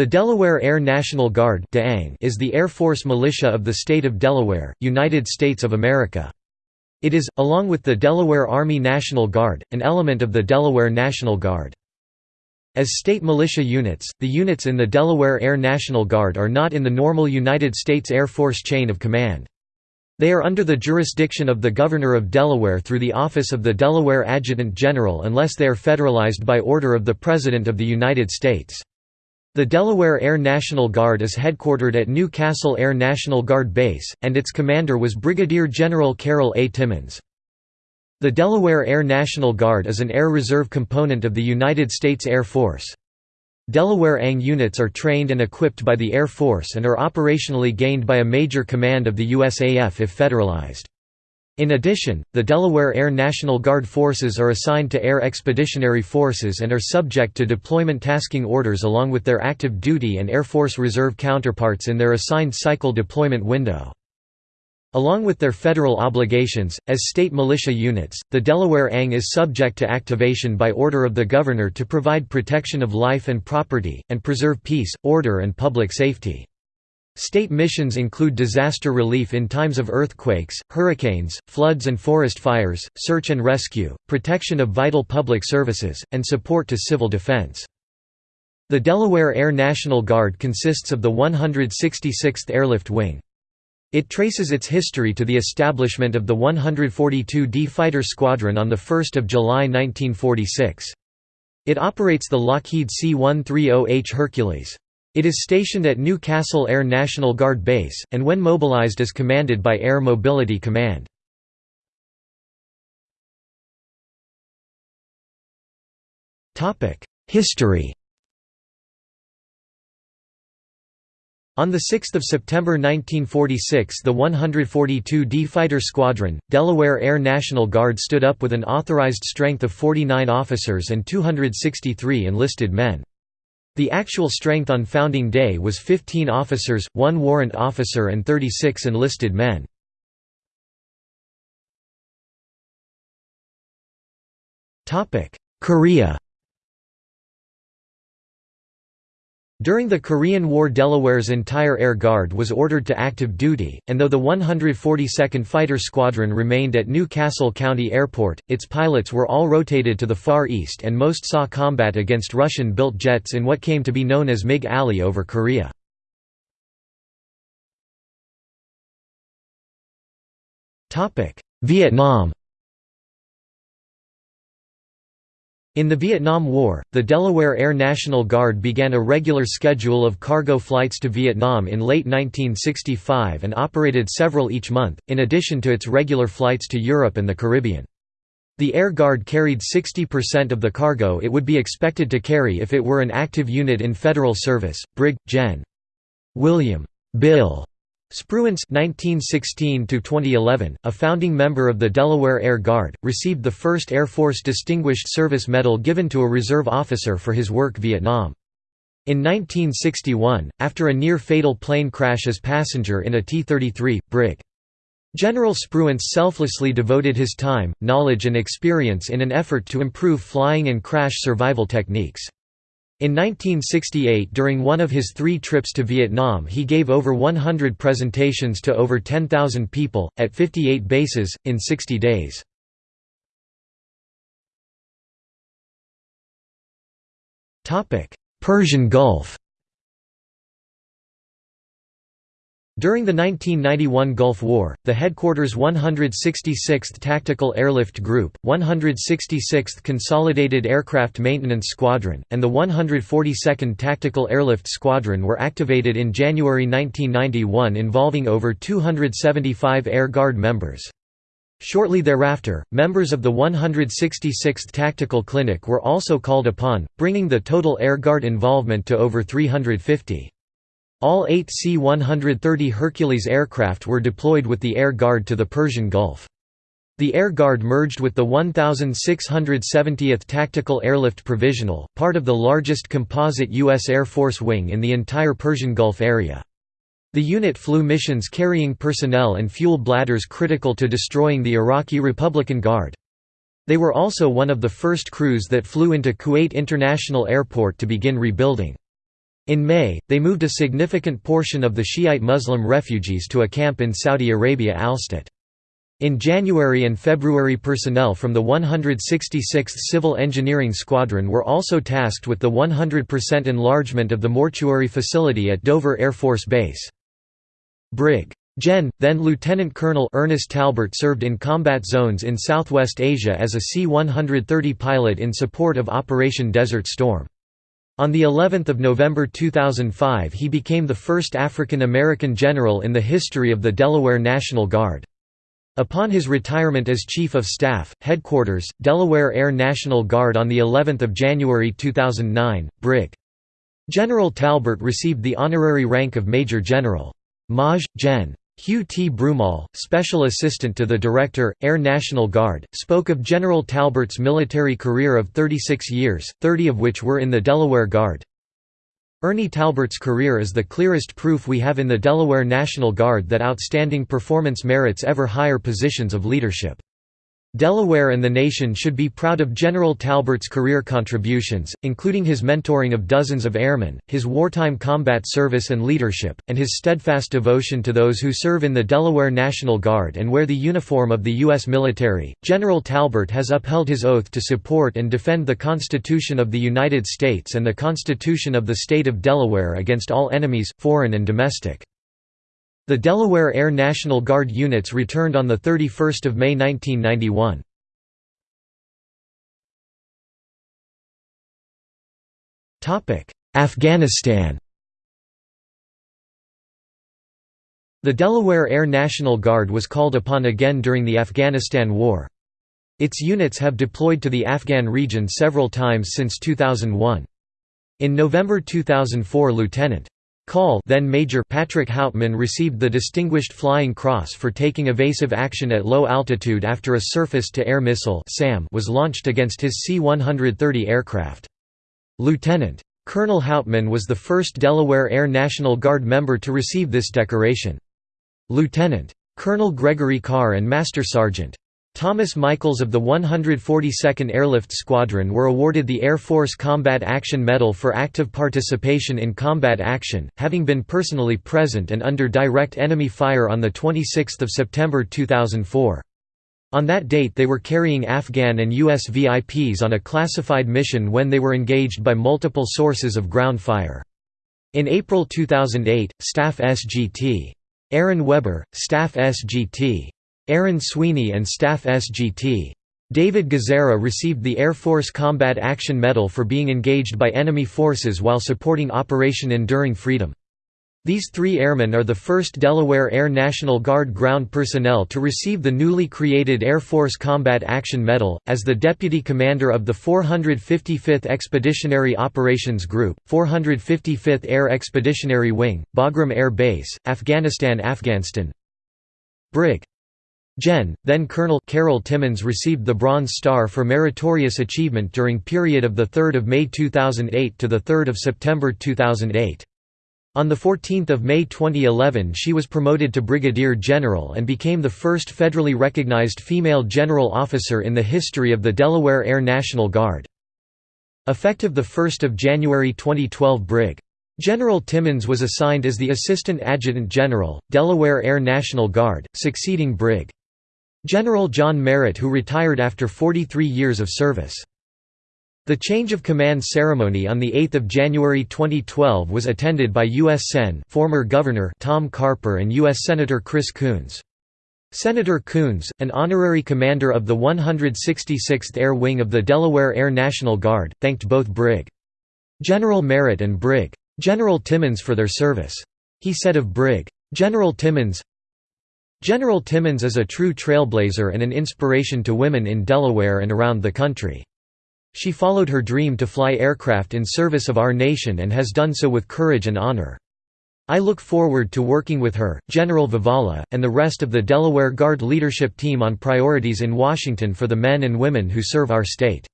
The Delaware Air National Guard is the Air Force militia of the state of Delaware, United States of America. It is, along with the Delaware Army National Guard, an element of the Delaware National Guard. As state militia units, the units in the Delaware Air National Guard are not in the normal United States Air Force chain of command. They are under the jurisdiction of the Governor of Delaware through the office of the Delaware Adjutant General unless they are federalized by order of the President of the United States. The Delaware Air National Guard is headquartered at New Castle Air National Guard Base, and its commander was Brigadier General Carol A. Timmons. The Delaware Air National Guard is an Air Reserve component of the United States Air Force. Delaware ANG units are trained and equipped by the Air Force and are operationally gained by a major command of the USAF if federalized. In addition, the Delaware Air National Guard forces are assigned to Air Expeditionary Forces and are subject to deployment tasking orders along with their active duty and Air Force Reserve counterparts in their assigned cycle deployment window. Along with their federal obligations, as state militia units, the Delaware ANG is subject to activation by order of the Governor to provide protection of life and property, and preserve peace, order and public safety. State missions include disaster relief in times of earthquakes, hurricanes, floods and forest fires, search and rescue, protection of vital public services, and support to civil defense. The Delaware Air National Guard consists of the 166th Airlift Wing. It traces its history to the establishment of the 142d Fighter Squadron on 1 July 1946. It operates the Lockheed C-130H Hercules. It is stationed at New Castle Air National Guard Base, and when mobilized is commanded by Air Mobility Command. History On 6 September 1946 the 142d Fighter Squadron, Delaware Air National Guard stood up with an authorized strength of 49 officers and 263 enlisted men. The actual strength on founding day was 15 officers, 1 warrant officer and 36 enlisted men. Korea During the Korean War Delaware's entire Air Guard was ordered to active duty, and though the 142nd Fighter Squadron remained at New Castle County Airport, its pilots were all rotated to the Far East and most saw combat against Russian-built jets in what came to be known as MiG Alley over Korea. Vietnam In the Vietnam War, the Delaware Air National Guard began a regular schedule of cargo flights to Vietnam in late 1965 and operated several each month, in addition to its regular flights to Europe and the Caribbean. The Air Guard carried 60% of the cargo it would be expected to carry if it were an active unit in federal service. Brig. Gen. William Bill Spruance (1916–2011), a founding member of the Delaware Air Guard, received the first Air Force Distinguished Service Medal given to a reserve officer for his work Vietnam. In 1961, after a near-fatal plane crash as passenger in a T-33, Brig. General Spruance selflessly devoted his time, knowledge and experience in an effort to improve flying and crash survival techniques. In 1968 during one of his three trips to Vietnam he gave over 100 presentations to over 10,000 people, at 58 bases, in 60 days. Persian Gulf During the 1991 Gulf War, the headquarters 166th Tactical Airlift Group, 166th Consolidated Aircraft Maintenance Squadron, and the 142nd Tactical Airlift Squadron were activated in January 1991 involving over 275 Air Guard members. Shortly thereafter, members of the 166th Tactical Clinic were also called upon, bringing the total Air Guard involvement to over 350. All eight C-130 Hercules aircraft were deployed with the Air Guard to the Persian Gulf. The Air Guard merged with the 1670th Tactical Airlift Provisional, part of the largest composite U.S. Air Force wing in the entire Persian Gulf area. The unit flew missions carrying personnel and fuel bladders critical to destroying the Iraqi Republican Guard. They were also one of the first crews that flew into Kuwait International Airport to begin rebuilding. In May, they moved a significant portion of the Shiite Muslim refugees to a camp in Saudi Arabia Alstat. In January and February personnel from the 166th Civil Engineering Squadron were also tasked with the 100% enlargement of the mortuary facility at Dover Air Force Base. Brig. Gen. then Lieutenant Colonel Ernest Talbert served in combat zones in Southwest Asia as a C-130 pilot in support of Operation Desert Storm. On the 11th of November 2005 he became the first African American general in the history of the Delaware National Guard. Upon his retirement as Chief of Staff, Headquarters, Delaware Air National Guard on the 11th of January 2009, Brig. General Talbert received the honorary rank of Major General. Maj. Gen. Hugh T. Broomall, Special Assistant to the Director, Air National Guard, spoke of General Talbert's military career of 36 years, 30 of which were in the Delaware Guard. Ernie Talbert's career is the clearest proof we have in the Delaware National Guard that outstanding performance merits ever higher positions of leadership. Delaware and the nation should be proud of General Talbert's career contributions, including his mentoring of dozens of airmen, his wartime combat service and leadership, and his steadfast devotion to those who serve in the Delaware National Guard and wear the uniform of the U.S. military. General Talbert has upheld his oath to support and defend the Constitution of the United States and the Constitution of the State of Delaware against all enemies, foreign and domestic. The Delaware Air National Guard units returned on 31 May 1991. Afghanistan The Delaware Air National Guard was called upon again during the Afghanistan War. Its units have deployed to the Afghan region several times since 2001. In November 2004 Lieutenant. Call then Major Patrick Houtman received the Distinguished Flying Cross for taking evasive action at low altitude after a surface-to-air missile was launched against his C-130 aircraft. Lieutenant. Colonel Houtman was the first Delaware Air National Guard member to receive this decoration. Lieutenant. Colonel Gregory Carr and Master Sergeant. Thomas Michaels of the 142nd Airlift Squadron were awarded the Air Force Combat Action Medal for active participation in combat action, having been personally present and under direct enemy fire on 26 September 2004. On that date they were carrying Afghan and U.S. VIPs on a classified mission when they were engaged by multiple sources of ground fire. In April 2008, Staff SGT. Aaron Weber, Staff SGT. Aaron Sweeney and Staff SGT. David Gazzara received the Air Force Combat Action Medal for being engaged by enemy forces while supporting Operation Enduring Freedom. These three airmen are the first Delaware Air National Guard ground personnel to receive the newly created Air Force Combat Action Medal. As the deputy commander of the 455th Expeditionary Operations Group, 455th Air Expeditionary Wing, Bagram Air Base, Afghanistan Afghanistan Brig. Gen. then Colonel Carol Timmons received the Bronze Star for meritorious achievement during period of 3 May 2008 to 3 September 2008. On 14 May 2011 she was promoted to Brigadier General and became the first federally recognized female general officer in the history of the Delaware Air National Guard. Effective 1 January 2012 Brig. General Timmons was assigned as the Assistant Adjutant General, Delaware Air National Guard, succeeding Brig. General John Merritt who retired after 43 years of service. The change of command ceremony on 8 January 2012 was attended by U.S. Sen. former Governor Tom Carper and U.S. Senator Chris Coons. Senator Coons, an honorary commander of the 166th Air Wing of the Delaware Air National Guard, thanked both Brig. General Merritt and Brig. General Timmons for their service. He said of Brig. General Timmons, General Timmons is a true trailblazer and an inspiration to women in Delaware and around the country. She followed her dream to fly aircraft in service of our nation and has done so with courage and honor. I look forward to working with her, General Vavala, and the rest of the Delaware Guard leadership team on priorities in Washington for the men and women who serve our state.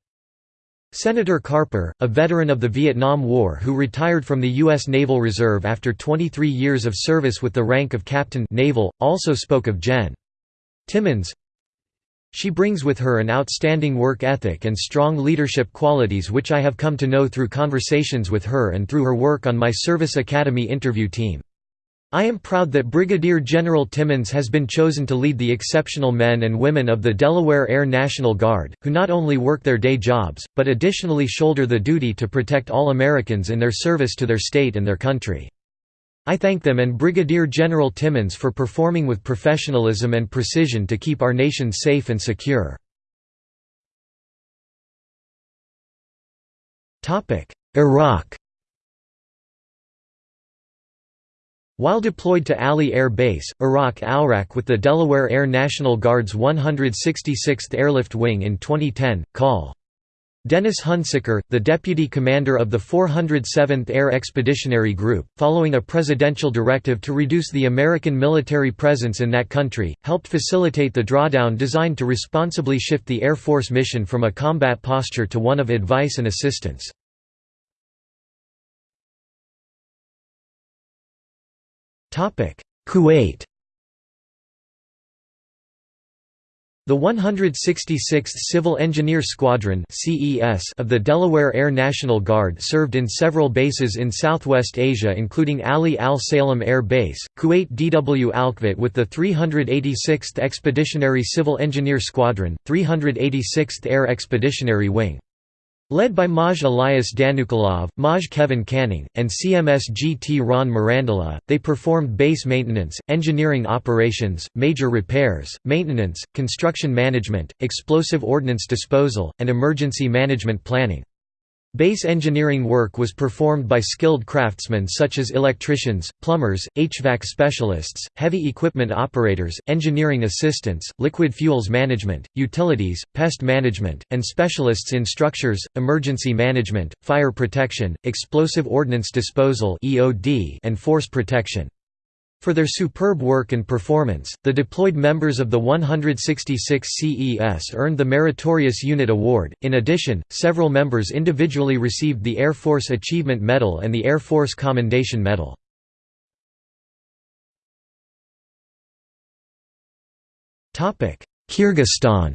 Senator Carper, a veteran of the Vietnam War who retired from the U.S. Naval Reserve after 23 years of service with the rank of Captain Naval, also spoke of Jen. Timmons, She brings with her an outstanding work ethic and strong leadership qualities which I have come to know through conversations with her and through her work on my Service Academy interview team. I am proud that Brigadier General Timmons has been chosen to lead the exceptional men and women of the Delaware Air National Guard, who not only work their day jobs, but additionally shoulder the duty to protect all Americans in their service to their state and their country. I thank them and Brigadier General Timmons for performing with professionalism and precision to keep our nation safe and secure. Iraq While deployed to Ali Air Base, Iraq Al-Raq with the Delaware Air National Guard's 166th Airlift Wing in 2010, Col. Dennis Hunsicker, the deputy commander of the 407th Air Expeditionary Group, following a presidential directive to reduce the American military presence in that country, helped facilitate the drawdown designed to responsibly shift the Air Force mission from a combat posture to one of advice and assistance. Kuwait The 166th Civil Engineer Squadron of the Delaware Air National Guard served in several bases in Southwest Asia including Ali Al Salem Air Base, Kuwait DW Alqvat with the 386th Expeditionary Civil Engineer Squadron, 386th Air Expeditionary Wing. Led by Maj Elias Danukalov, Maj Kevin Canning, and CMSGT Ron Mirandula, they performed base maintenance, engineering operations, major repairs, maintenance, construction management, explosive ordnance disposal, and emergency management planning. Base engineering work was performed by skilled craftsmen such as electricians, plumbers, HVAC specialists, heavy equipment operators, engineering assistants, liquid fuels management, utilities, pest management, and specialists in structures, emergency management, fire protection, explosive ordnance disposal and force protection. For their superb work and performance, the deployed members of the 166 CES earned the Meritorious Unit Award. In addition, several members individually received the Air Force Achievement Medal and the Air Force Commendation Medal. Kyrgyzstan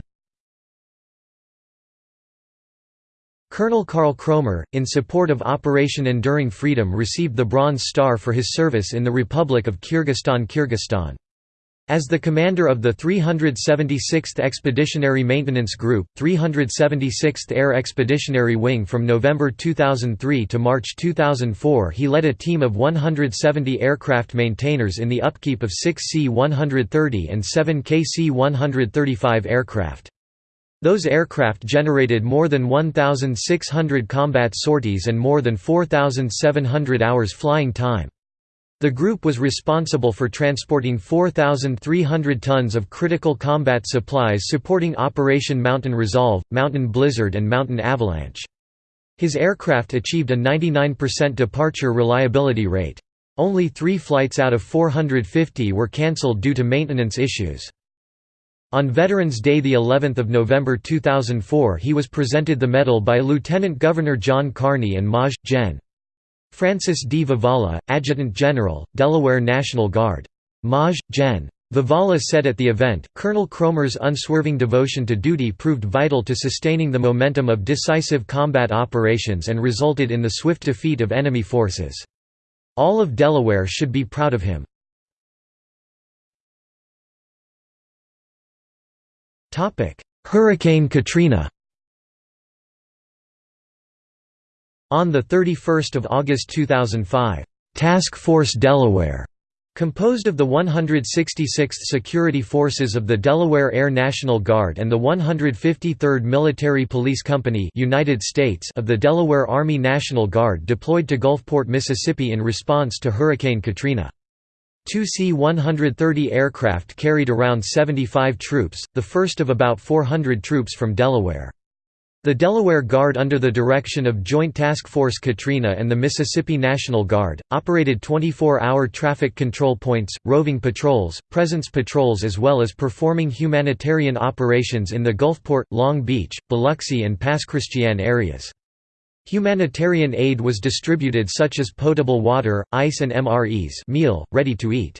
Colonel Karl Kromer, in support of Operation Enduring Freedom received the Bronze Star for his service in the Republic of Kyrgyzstan Kyrgyzstan. As the commander of the 376th Expeditionary Maintenance Group, 376th Air Expeditionary Wing from November 2003 to March 2004 he led a team of 170 aircraft maintainers in the upkeep of 6 C-130 and 7 KC-135 aircraft. Those aircraft generated more than 1,600 combat sorties and more than 4,700 hours flying time. The group was responsible for transporting 4,300 tons of critical combat supplies supporting Operation Mountain Resolve, Mountain Blizzard and Mountain Avalanche. His aircraft achieved a 99% departure reliability rate. Only three flights out of 450 were cancelled due to maintenance issues. On Veterans Day the 11th of November 2004 he was presented the medal by Lieutenant Governor John Carney and Maj. Gen. Francis D. Vavala, Adjutant General, Delaware National Guard. Maj. Gen. Vavala said at the event, Colonel Cromer's unswerving devotion to duty proved vital to sustaining the momentum of decisive combat operations and resulted in the swift defeat of enemy forces. All of Delaware should be proud of him. Hurricane Katrina On 31 August 2005, "'Task Force Delaware' Composed of the 166th Security Forces of the Delaware Air National Guard and the 153rd Military Police Company United States of the Delaware Army National Guard deployed to Gulfport, Mississippi in response to Hurricane Katrina. Two C-130 aircraft carried around 75 troops, the first of about 400 troops from Delaware. The Delaware Guard under the direction of Joint Task Force Katrina and the Mississippi National Guard, operated 24-hour traffic control points, roving patrols, presence patrols as well as performing humanitarian operations in the Gulfport, Long Beach, Biloxi and Pass Christian areas. Humanitarian aid was distributed such as potable water, ice and MREs meal, ready to eat.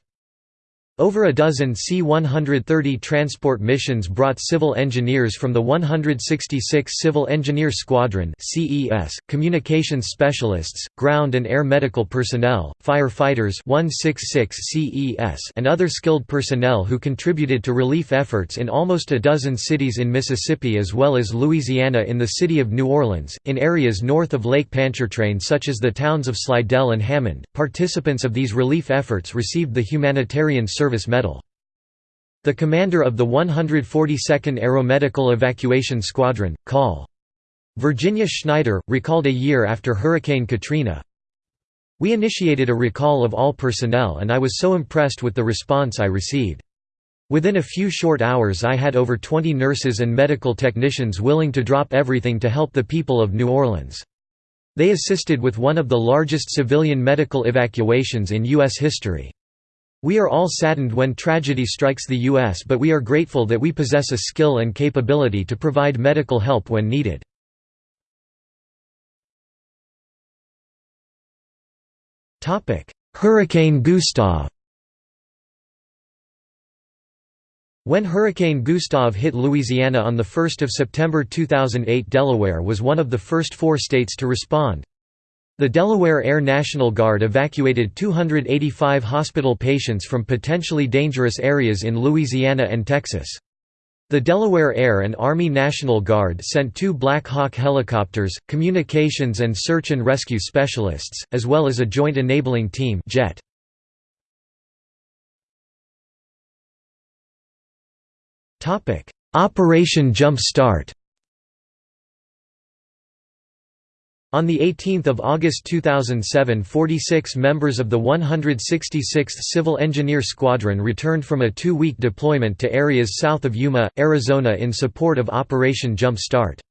Over a dozen C-130 transport missions brought civil engineers from the 166 Civil Engineer Squadron CES, communications specialists, ground and air medical personnel, firefighters 166 CES and other skilled personnel who contributed to relief efforts in almost a dozen cities in Mississippi as well as Louisiana in the city of New Orleans, in areas north of Lake Pontchartrain such as the towns of Slidell and Hammond. Participants of these relief efforts received the Humanitarian Service Service Medal. The commander of the 142nd Aeromedical Evacuation Squadron, Col. Virginia Schneider, recalled a year after Hurricane Katrina, We initiated a recall of all personnel and I was so impressed with the response I received. Within a few short hours I had over 20 nurses and medical technicians willing to drop everything to help the people of New Orleans. They assisted with one of the largest civilian medical evacuations in U.S. history. We are all saddened when tragedy strikes the U.S. but we are grateful that we possess a skill and capability to provide medical help when needed. Hurricane Gustav When Hurricane Gustav hit Louisiana on 1 September 2008 Delaware was one of the first four states to respond. The Delaware Air National Guard evacuated 285 hospital patients from potentially dangerous areas in Louisiana and Texas. The Delaware Air and Army National Guard sent two Black Hawk helicopters, communications and search and rescue specialists, as well as a joint enabling team jet. Operation Jump Start On 18 August 2007 46 members of the 166th Civil Engineer Squadron returned from a two-week deployment to areas south of Yuma, Arizona in support of Operation Jump Start.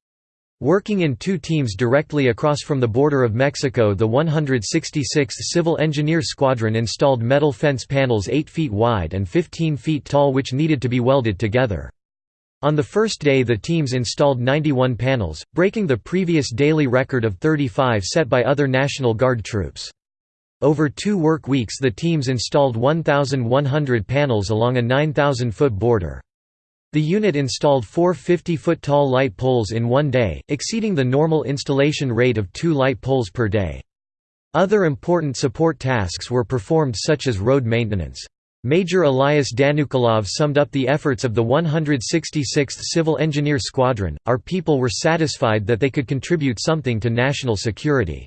Working in two teams directly across from the border of Mexico the 166th Civil Engineer Squadron installed metal fence panels 8 feet wide and 15 feet tall which needed to be welded together. On the first day the teams installed 91 panels, breaking the previous daily record of 35 set by other National Guard troops. Over two work weeks the teams installed 1,100 panels along a 9,000-foot border. The unit installed four 50-foot tall light poles in one day, exceeding the normal installation rate of two light poles per day. Other important support tasks were performed such as road maintenance. Major Elias Danukolov summed up the efforts of the 166th Civil Engineer Squadron, our people were satisfied that they could contribute something to national security.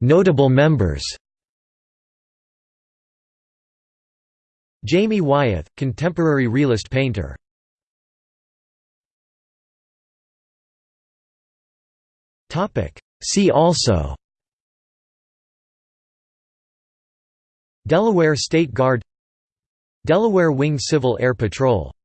Notable members. Jamie Wyeth, contemporary realist painter See also Delaware State Guard Delaware Wing Civil Air Patrol